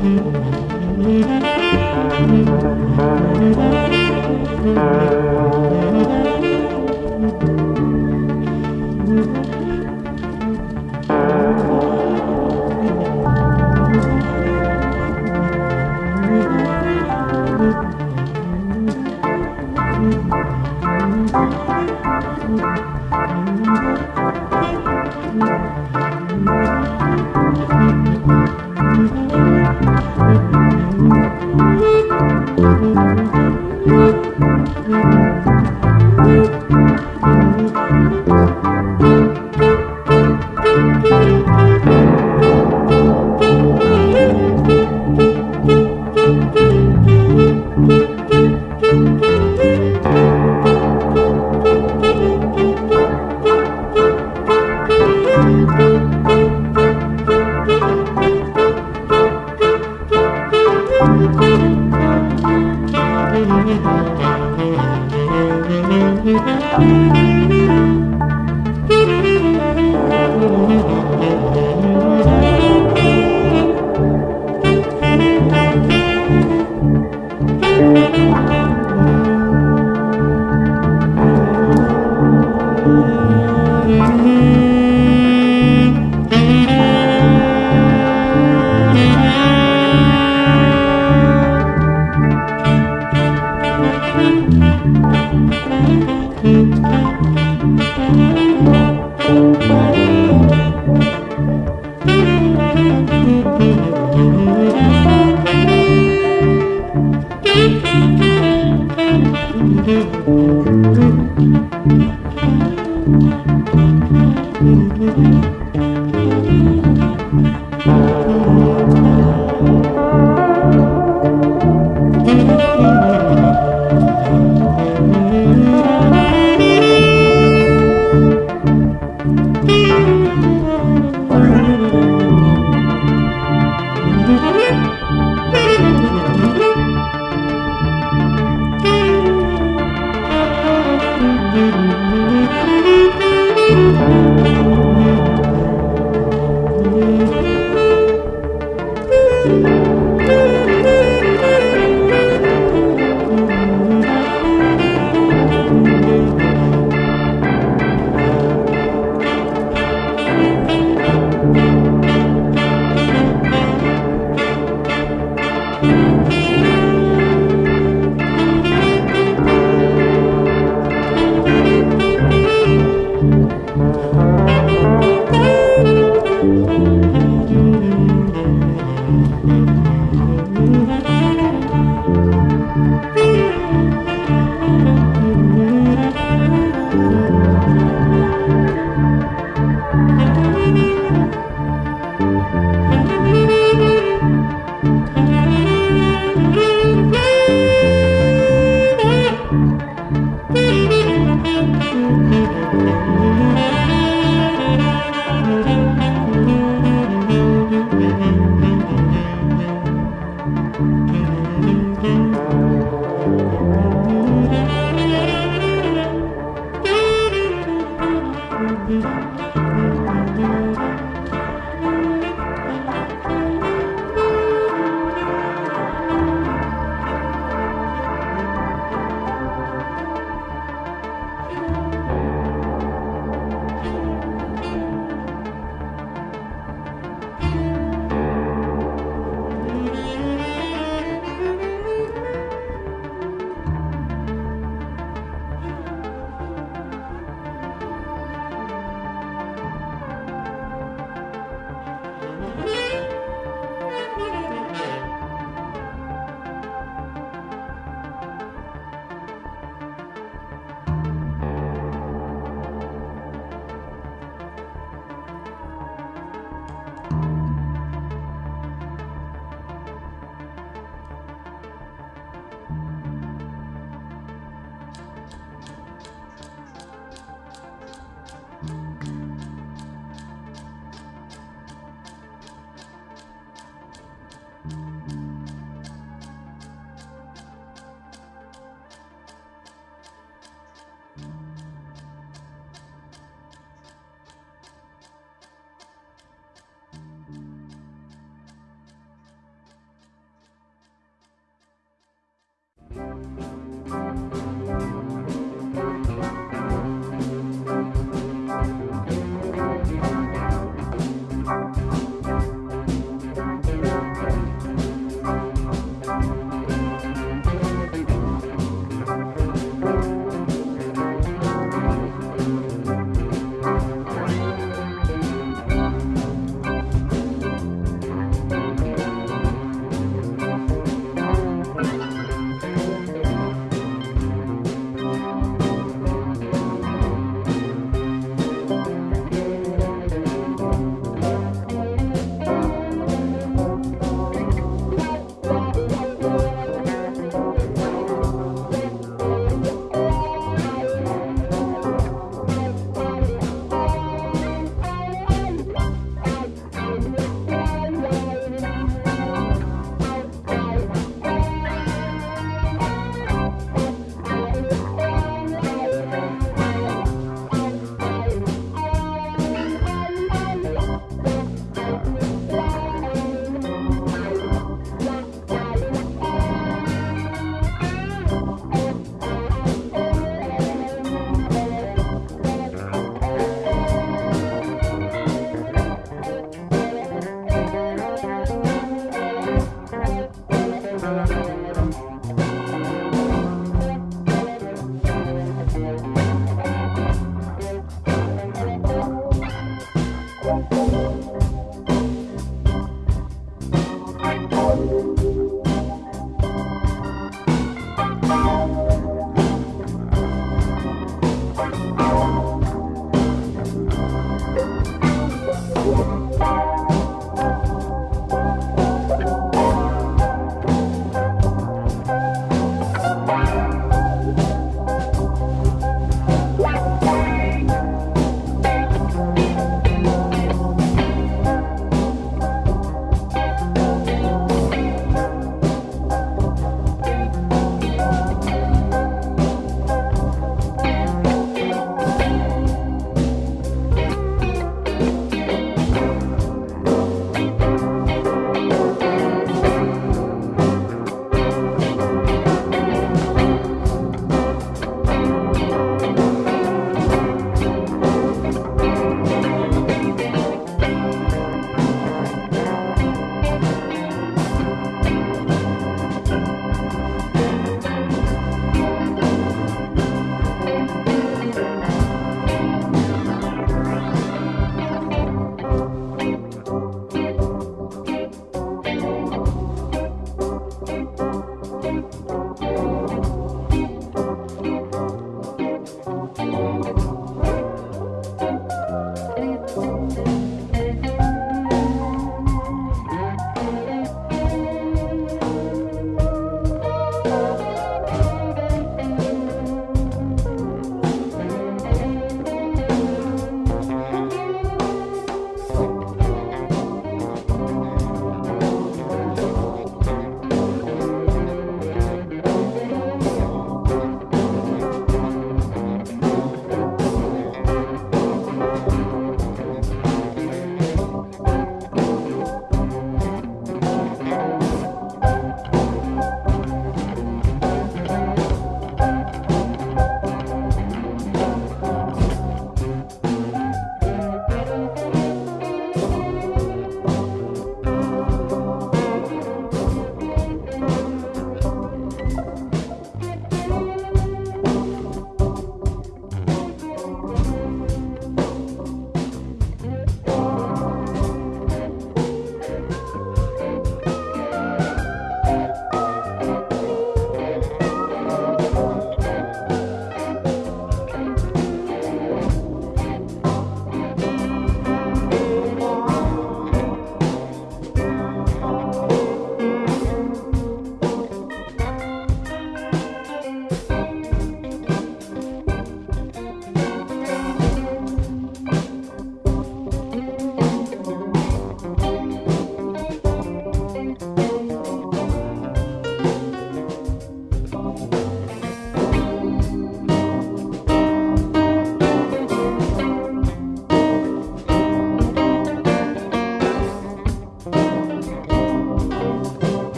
hmm